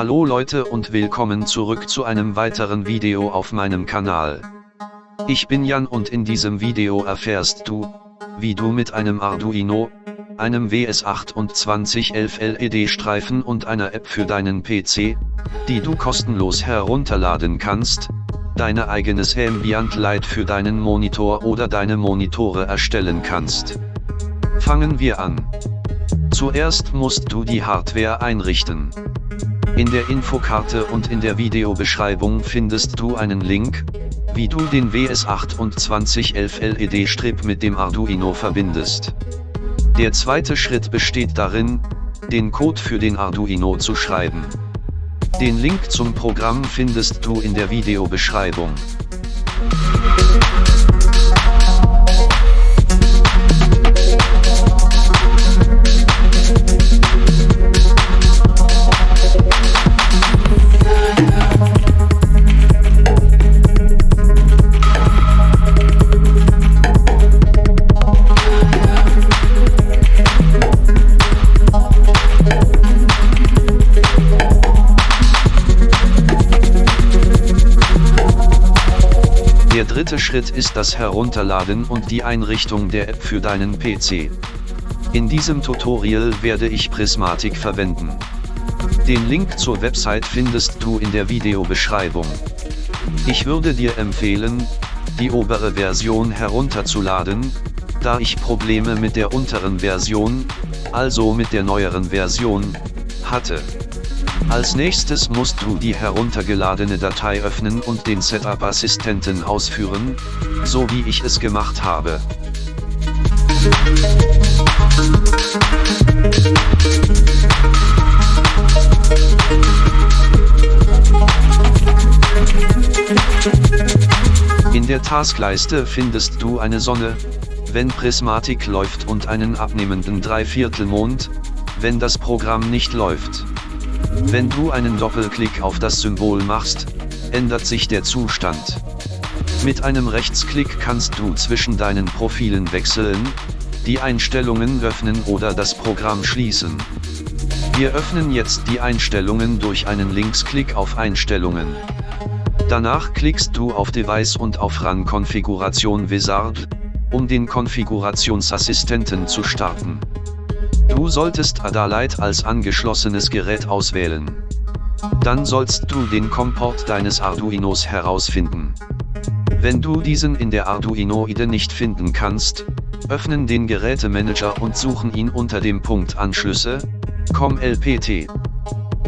Hallo Leute und willkommen zurück zu einem weiteren Video auf meinem Kanal. Ich bin Jan und in diesem Video erfährst du, wie du mit einem Arduino, einem WS2811 LED-Streifen und einer App für deinen PC, die du kostenlos herunterladen kannst, deine eigenes Ambient Light für deinen Monitor oder deine Monitore erstellen kannst. Fangen wir an. Zuerst musst du die Hardware einrichten. In der Infokarte und in der Videobeschreibung findest du einen Link, wie du den WS2811 LED-Strip mit dem Arduino verbindest. Der zweite Schritt besteht darin, den Code für den Arduino zu schreiben. Den Link zum Programm findest du in der Videobeschreibung. Dritte Schritt ist das Herunterladen und die Einrichtung der App für deinen PC. In diesem Tutorial werde ich Prismatic verwenden. Den Link zur Website findest du in der Videobeschreibung. Ich würde dir empfehlen, die obere Version herunterzuladen, da ich Probleme mit der unteren Version, also mit der neueren Version, hatte. Als nächstes musst du die heruntergeladene Datei öffnen und den Setup-Assistenten ausführen, so wie ich es gemacht habe. In der Taskleiste findest du eine Sonne, wenn Prismatic läuft und einen abnehmenden Dreiviertelmond, wenn das Programm nicht läuft. Wenn du einen Doppelklick auf das Symbol machst, ändert sich der Zustand. Mit einem Rechtsklick kannst du zwischen deinen Profilen wechseln, die Einstellungen öffnen oder das Programm schließen. Wir öffnen jetzt die Einstellungen durch einen Linksklick auf Einstellungen. Danach klickst du auf Device und auf Run Konfiguration Wizard, um den Konfigurationsassistenten zu starten. Du solltest Adalight als angeschlossenes Gerät auswählen. Dann sollst du den Komport deines Arduinos herausfinden. Wenn du diesen in der Arduino-IDE nicht finden kannst, öffnen den Gerätemanager und suchen ihn unter dem Punkt Anschlüsse, COM LPT.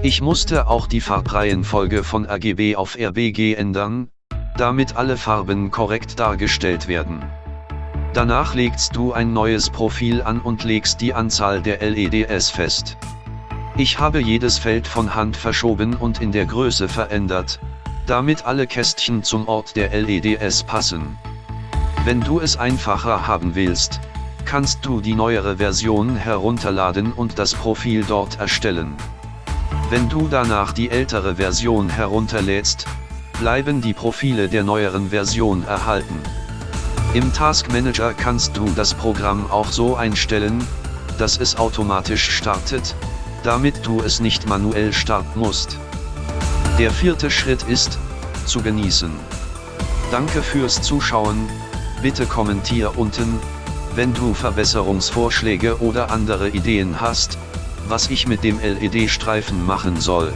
Ich musste auch die Farbreihenfolge von RGB auf RBG ändern, damit alle Farben korrekt dargestellt werden. Danach legst du ein neues Profil an und legst die Anzahl der LEDs fest. Ich habe jedes Feld von Hand verschoben und in der Größe verändert, damit alle Kästchen zum Ort der LEDs passen. Wenn du es einfacher haben willst, kannst du die neuere Version herunterladen und das Profil dort erstellen. Wenn du danach die ältere Version herunterlädst, bleiben die Profile der neueren Version erhalten. Im Task Manager kannst du das Programm auch so einstellen, dass es automatisch startet, damit du es nicht manuell starten musst. Der vierte Schritt ist, zu genießen. Danke fürs Zuschauen, bitte kommentier unten, wenn du Verbesserungsvorschläge oder andere Ideen hast, was ich mit dem LED-Streifen machen soll.